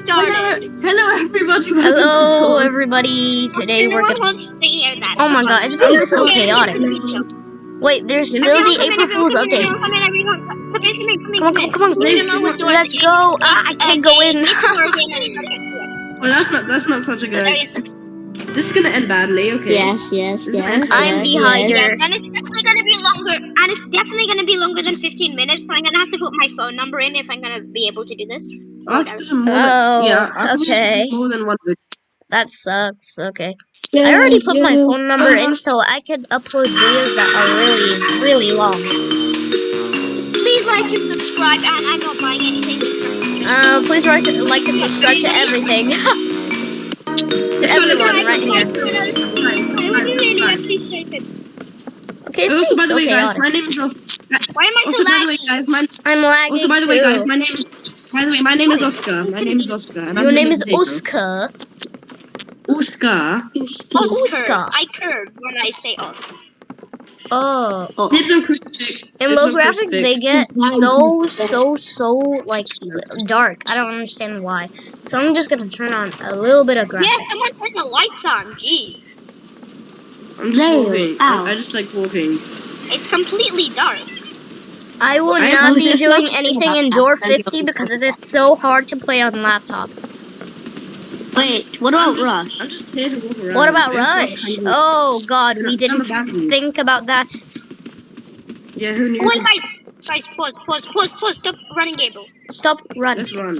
started. Hello, everybody. welcome Hello, Tours. everybody. Today we're Everyone gonna. wants to hear that. Oh my god, it's been so Okay, chaotic. Wait, there's still the April in, Fool's update. Come in, everyone. Come in, come in, come in, Come on, come on, come on. We don't know what doors Let's go. Ah, I can't go in. It's a door game and you can't get Well, that's not that's not such a good. Idea. This is gonna end badly. Okay. Yes, yes, yes. I'm behind yes. her. Yes, and it's definitely gonna be longer, and it's definitely gonna be longer than 15 minutes. So I'm gonna have to put my phone number in if I'm gonna be able to do this. I'll put some more Oh, yeah. Okay. More than one. video. That sucks. Okay. I already put my phone number in so I could upload videos that are really, really long. Please like and subscribe, and I'm not buying anything. Uh, please like, like and subscribe to everything. to everyone right here. I would really appreciate it. Okay, it's also, being by the so way, guys, my name is. Why am I so by way, laggy? guys, my I'm lagging also by the way, guys, too. my name is. By the way, my name is Oscar. My name is Oscar. And I'm Your name is potato. Oscar. Oscar. Oscar. I curve when I say oh. Oh. Dibs on crucifix. In low graphics, they get so, so, so, like, dark. I don't understand why. So I'm just gonna turn on a little bit of graphics. Yeah, someone turn the lights on. Jeez, I'm just There. walking. Ow. I, I just like walking. it's completely dark. I will I not be doing anything in. Door 50 because it is so hard to play on laptop. Wait, what I'm about just- Rush? I'm just here to walk around. What about Rush? no kind of- Oh god, we didn't think about that. Yeah, who knew? Wait, guys, guys, pause, pause, pause, pause. Stop running, Gable. Stop running. Let's run.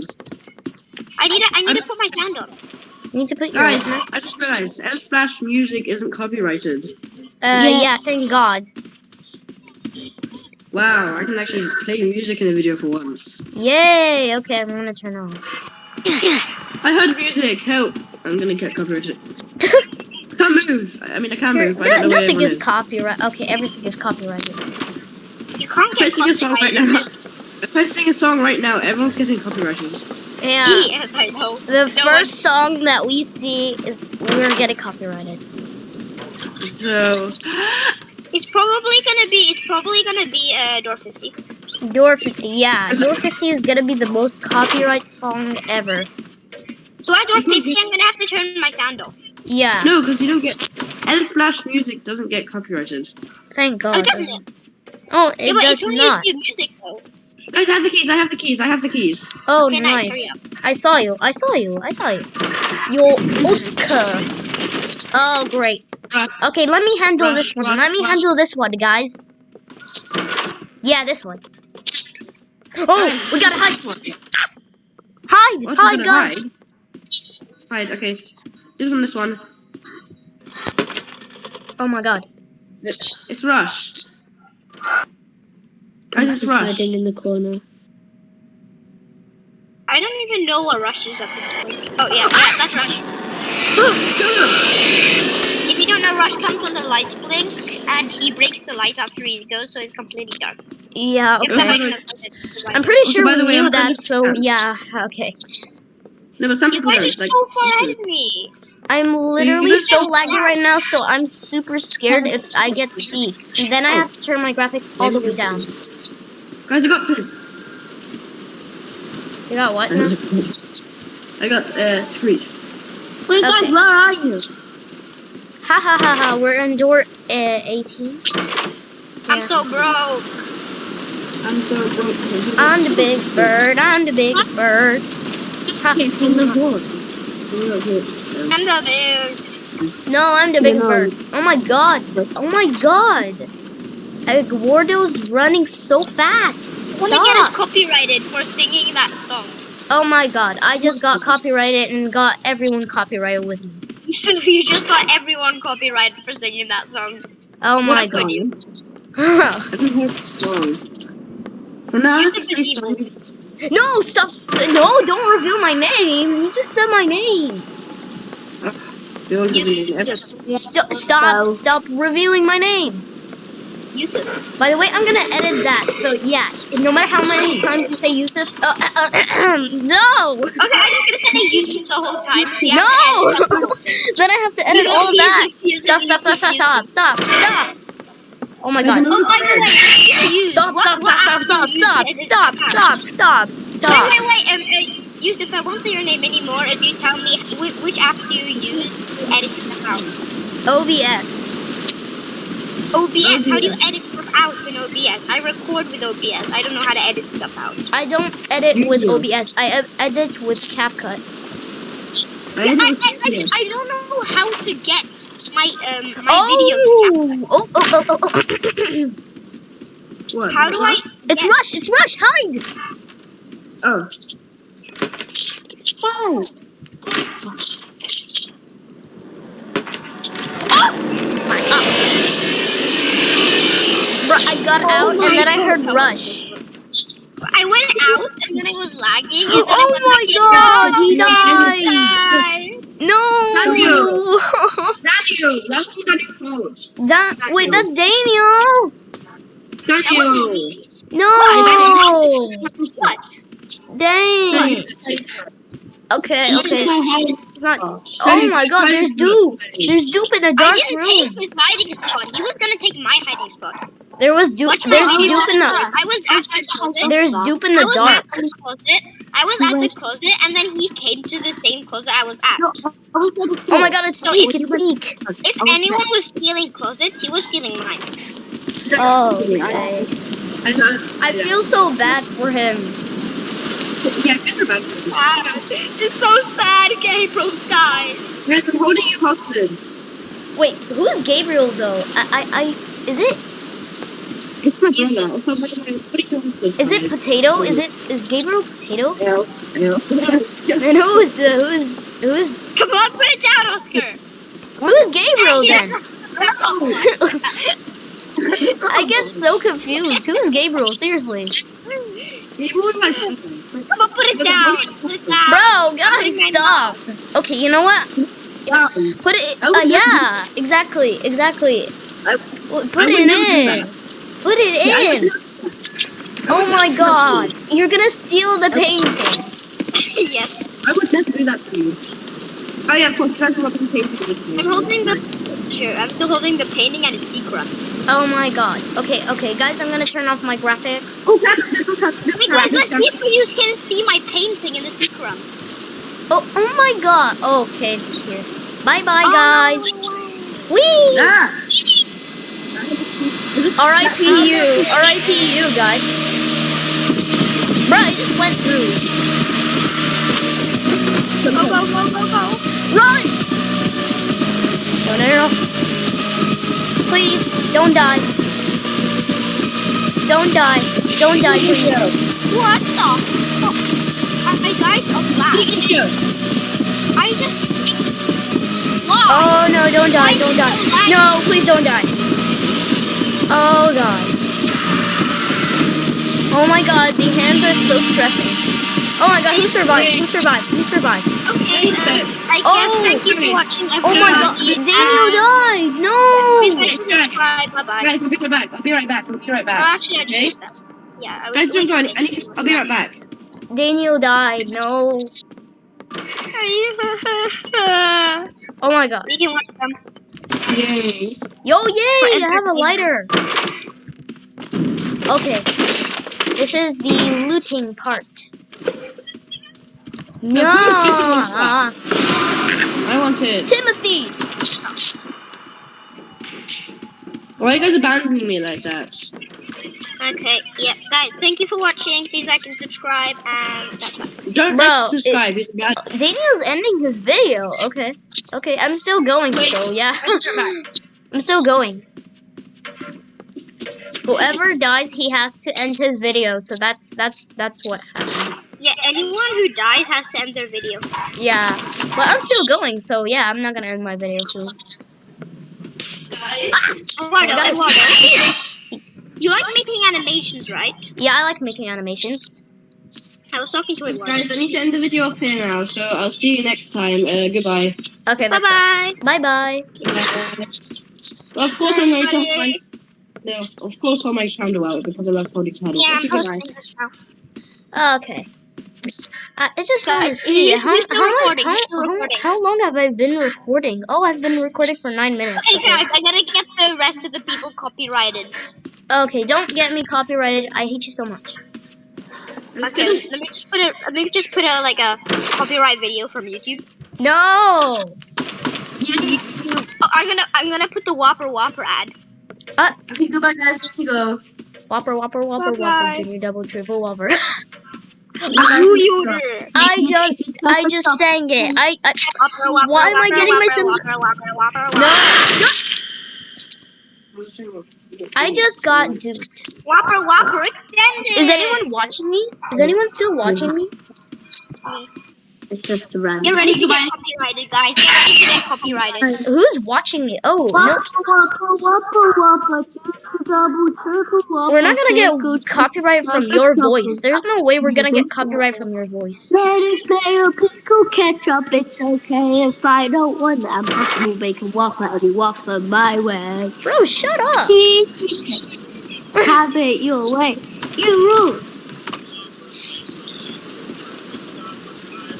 I need to, I need to put my sound on. You need to put your. Guys, Uh, I just realized F Splash music isn't copyrighted. Yeah, yeah, thank God. Wow, I can actually play music in a video for once. Yay! Okay, I'm gonna turn off. I heard music. Help! I'm gonna get copyrighted. can't move. I mean, I can move. but I No- don't know where nothing everyone is copyright. Okay, everything is copyrighted. You can't If I get sing a song right now, copyrighted. if I sing a song right now, everyone's getting copyrighted. Yeah. Yes, I know. The No first song that we see is we're getting copyrighted. So, It's probably gonna be. It's probably gonna be uh, door 50. Door 50, yeah. Door 50 is gonna be the most copyright song ever. So at door 50, I'm gonna have to turn my sound off. Yeah, no, because you don't get F Splash music doesn't get copyrighted. thank Oh, God. doesn't it? Oh, Yeah, it but does it's not. YouTube music though. Guys, I have the keys. I have the keys. I have the keys. Oh, Okay, nice, nice. I saw you. I saw you. I saw you. Yo, Oscar. Oh, great. Okay, let me handle this one. Let me handle this one, guys. Yeah, this one. Oh, we gotta hide. Hide, oh, What, hide, we're guys. Hide. Hide. Okay. Dibs on this one. Oh my God. It's Rush. Guys, it's Rush. Hiding in the corner. I don't even know what Rush is at this point. Oh yeah, yeah, that's Rush. If you don't know, Rush comes when the lights blink, and he breaks the lights after he goes, so it's completely dark. Yeah, okay. makes no sense. I'm pretty sure by the we way, knew I'm that, gonna- so yeah, okay. No, but some You people guys are Like, so far ahead of me. I'm literally so laggy right now, so I'm super scared if I get C. And then I have to turn my graphics all the way down. guys, I got this. You got what? now? I got uh, Screech. Wait, Okay. guys, where are you? Ha ha ha ha, we're in door uh, 18. I'm Yeah. so broke. I'm so broke. I'm the biggest bird, I'm the biggest bird. Ha. In the woods. I'm the bear. No, I'm the biggest bird. Oh my god. Oh my god. Like, Wardo's running so fast. Stop. Want to get us copyrighted for singing that song. Oh my god, I just got copyrighted and got everyone copyrighted with me. So you just got everyone copyrighted for singing that song. Oh my What could god. you? I think it's wrong. Well, now I have Yusuf to is say evil. something. no, stop. No, don't reveal my name. You just said my name. Build Yusuf. the- St- stop, stop revealing my name. Yusuf. By the way, I'm gonna edit that. So yeah, no matter how many times you say Yusuf, uh, uh, uh, no, Okay, I'm just gonna say Yusuf the whole time. no. have to edit that whole thing. then I have to edit all of that. Stop, stop, stop, stop, stop, stop, stop. Oh my god. Oh, by the way, Stop, stop, stop, stop, stop, stop, stop, stop, stop, Wait, wait, wait. Um, uh, Yusuf, I won't say your name anymore if you tell me which, app do you use to edit stuff out. OBS. OBS. How do you edit stuff out in OBS? I record with OBS. I don't know how to edit stuff out. I don't edit You with do. OBS. I edit with CapCut. I don't I, know I, I, don't know how to get my um my videos. Oh! Oh, oh, oh, oh, oh. What? How do I? It's get- Rush! It's Rush! Hide! Oh. Oh. My, uh. Bro, I got Oh out my and then I God. heard Rush. I went out and then I was lagging. And Oh my back god, he Die. died! No! Daniel, Daniel, that's what Daniel called. Da- wait, that's Daniel! Daniel. No! What? Dang! Okay, okay. It's not. Oh Oh my god, there's Dupe! There's Dupe in the dark room. I didn't room! take his hiding spot. He was gonna take my hiding spot. There was Dupe. Watch There's video. Dupe in the. I was at the closet. There's Dupe in I the was dark. at the closet. I was at the closet, and then he came to the same closet I was at. Oh my god, it's So Seek! it's- It's Seek! If anyone was stealing closets, he was stealing mine. Oh, okay. I feel so bad for him. Yeah, get her back. It's so sad. Gabriel died. Guys, I'm holding you hostage. Wait, who's Gabriel though? I, I, I is it? It's my brother. I'm holding you hostage. Is it Potato? Is it? Is Gabriel Potato? Yeah. Yeah. And who's, uh, who's, who's, Come on, put it down, Oscar. who's Gabriel then? I get so confused. Who's Gabriel? Seriously, He was my brother. Come on, put it down. Put it down. bro, guys, stop. Okay, you know what? Yeah. Put it. Uh, yeah. yeah, exactly, exactly. I- Well, I Put it in. Put it in. Oh my god, you're gonna steal the painting. yes. I would just do that to you. Oh yeah, of course, that's what the same I'm holding the picture. I'm still holding the painting and it's secret. Oh my god. Okay, okay, guys, I'm gonna turn off my graphics. Oh, that's, that's, that's, Wait, guys, let's see if you can see my painting in the secret. Oh, oh my god. Okay, it's here. Bye bye, Oh, guys. no way. Whee! Ah! R.I.P. you. R.I.P. you, guys. Bro, I just went through. Go, go, go, go, go. Run! No, no, no. Please, don't die. Don't die. Don't die, please. What the fuck? I I died of lag. I just... Why? Oh no, don't die, don't die. No, please don't die. Oh god. Oh my god, the hands are so stressing. Oh my god, who survived? Who survived? Who survived? Okay, um, I guess Oh, thank you for watching Oh my god. Daniel died! No! like, subscribe. Bye-bye. Guys, I'll be right back. I'll be right back. I'll be right Oh, back. actually, I just did that. Yeah, I was Guys, don't go. I need to, I'll be right back. Daniel died, no. Oh my god. we can watch them. Yay. Yo, yay! I have a lighter. Okay. This is the looting part. Yeah. I want it. Timothy! Why are you guys abandoning me like that? Okay, yeah, guys, thank you for watching. Please like and subscribe, and that's that. Don't Bro, like, subscribe. It's. Daniel's ending his video. Okay. Okay, I'm still going, so yeah. I'm still going. Whoever dies, he has to end his video, so that's that's that's what happens. Yeah, anyone who dies has to end their video. Yeah. But I'm still going, so yeah, I'm not gonna end my video soon. Eduardo, Guys- Eduardo. You like making animations, right? Yeah, I like making animations. I was talking to Eduardo. Guys, I need to end the video off here now, so I'll see you next time. Uh, goodbye. Okay, that's Bye-bye. Bye bye. Well, of course, I'm going to have my. No, of course, I'll make candle out because I love holding candles. Yeah, I'm posting this now. Okay. Uh, I just want to see how, how, recording, how, how, recording. how long have I been recording? Oh, I've been recording for nine minutes. Hey guys, I gotta get the rest of the people copyrighted. Okay, don't get me copyrighted. I hate you so much. Okay, let me just put a let me just put a like a copyright video from YouTube. No. Oh, I'm gonna I'm gonna put the Whopper Whopper ad. Uh, okay, goodbye, guys. Let's go. Whopper, whopper, whopper, Bye-bye. whopper, junior, double, triple, whopper. I just, I just sang it. I, I Why am I getting myself- no, I just got duped. Whopper Whopper extended. Is anyone watching me? Is anyone still watching me? It's just a random. Get ready to get copyrighted, guys. Get ready to get copyrighted. Who's watching me? Oh, no. We're not gonna get copyright from your voice. There's no way we're gonna get copyright from your voice. Lettuce, mayo, pickle, ketchup, it's okay if I don't want that. Mushroom, bacon, waffle, honey, waffle my way. Bro, shut up. Have it your way. You rule.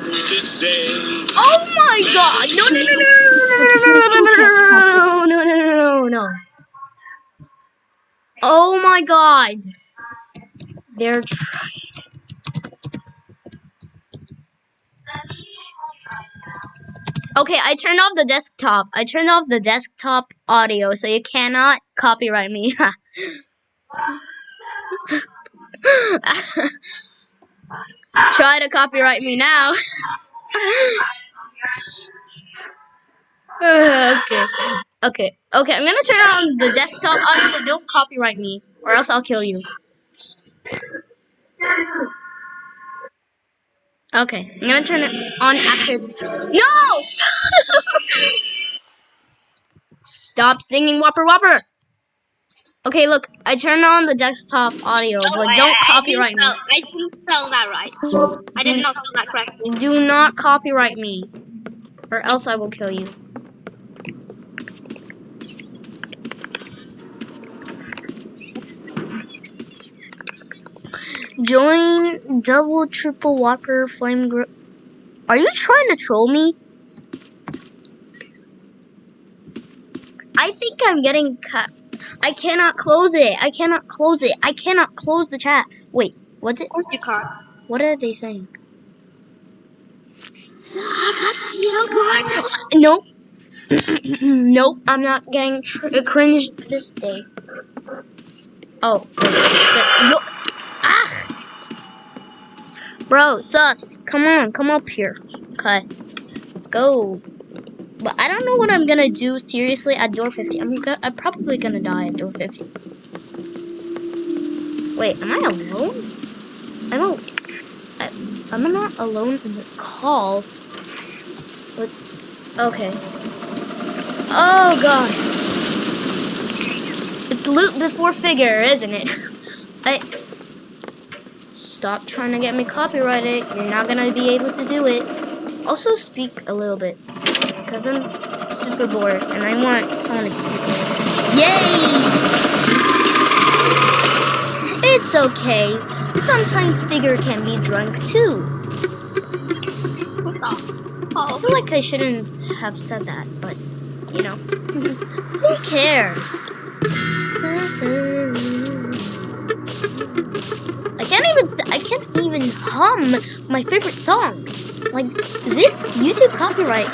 Oh my god! No, no, no, no, no, no, no, no, no, no, no, no, no. Oh my god. They're trying. Okay, I turned off the desktop. I turned off the desktop audio, so you cannot copyright me. Try to copyright me now. okay. Okay. Okay, I'm gonna turn on the desktop oh, audio, but don't copyright me, or else I'll kill you. Okay, I'm gonna turn it on after this. No! Stop singing Whopper Whopper! Okay, look, I turned on the desktop audio, Oh, but I- don't I- copyright I me. I didn't spell that right. I did not spell that correctly. Do not copyright me, or else I will kill you. Join double triple whopper flame gr- Are you trying to troll me? I think I'm getting cut. I cannot close it. I cannot close it. I cannot close the chat. Wait, what did Of course you can't. what are they saying? Nope. nope, I'm not getting tr- cringed this day. Oh, shit. Look. Ah! Bro, sus, come on, come up here. Okay, let's go. But I don't know what I'm gonna do seriously at door 50. I'm I'm probably gonna die at door 50. Wait, am I alone? I'm al- I, I'm not alone in the call. But okay. Oh god. It's loot before figure, isn't it? I stop trying to get me copyrighted. You're not gonna be able to do it. Also speak a little bit. Because I'm super bored and I want someone to speak. Yay! It's okay. Sometimes figure can be drunk too. Oh, I Oh, feel like I shouldn't have said that, but you know, who cares? I can't even I can't even hum my favorite song. Like this YouTube copyright,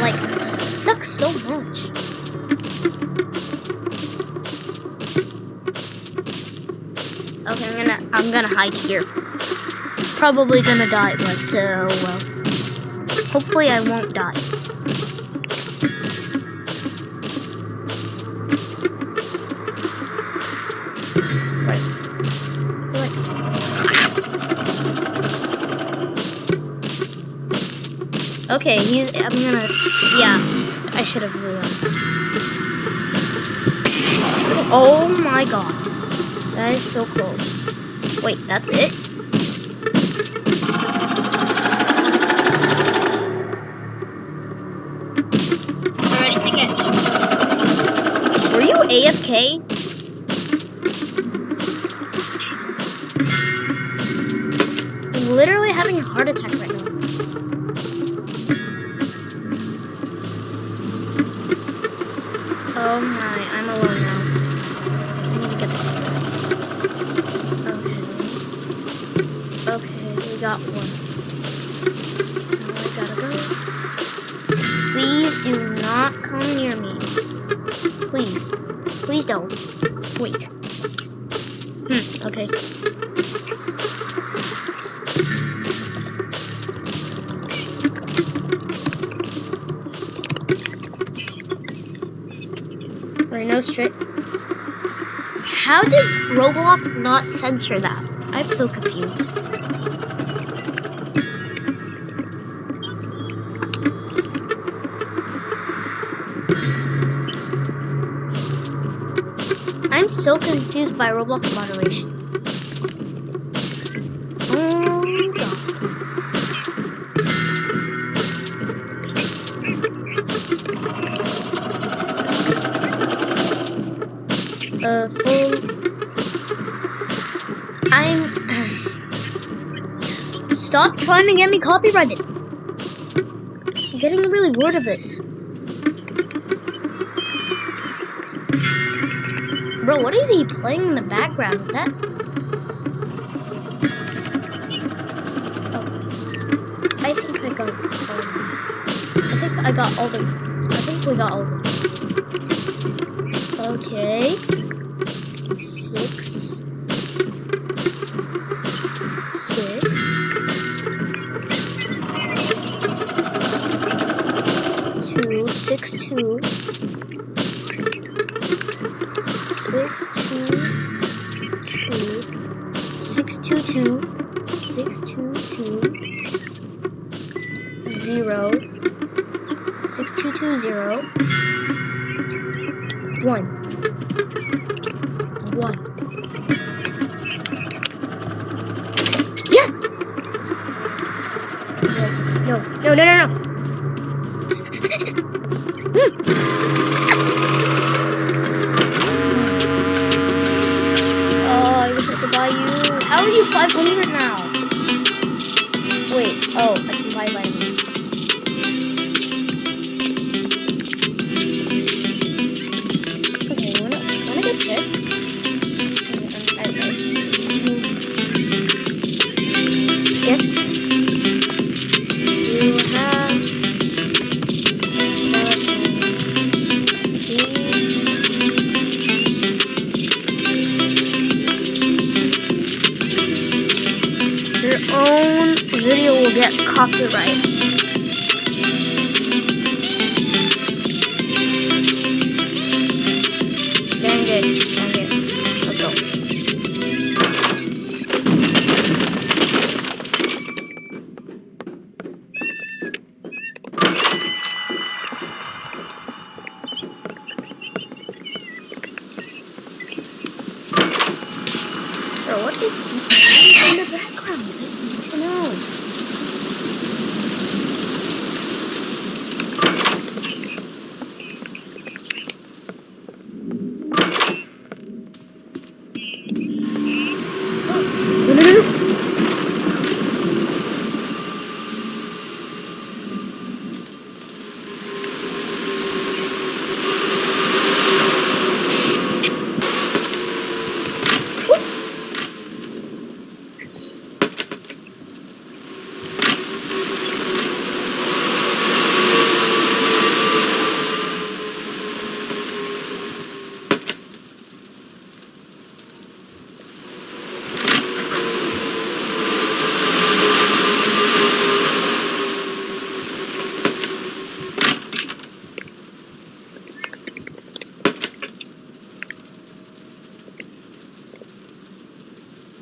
like sucks so much. Okay, I'm gonna I'm gonna hide here. Probably gonna die, but uh, well. Hopefully I won't die. Where's? Okay, he's I'm gonna yeah, I should have realized. Oh my god. That is so close. Wait, that's it? Oh my, I'm alone now. I need to get the got one. How did Roblox not censor that? I'm so confused. I'm so confused by Roblox moderation. Stop trying to get me copyrighted. I'm getting really bored of this. Bro, what is he playing in the background? Is that? Oh. I think I got. Um, I think I got all the. I think we got all of them. Okay. Six. Six two. Six two two. Six two two. Six two two. Zero. Six two two zero. One. One. Yes! No, no, no, no, no.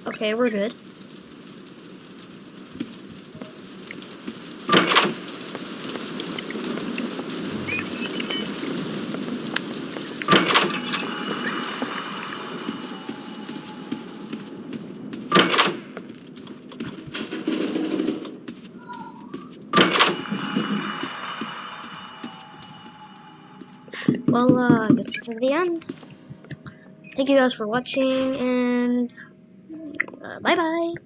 Okay, we're good. Well, uh, I guess this is the end. Thank you guys for watching, and uh, bye bye.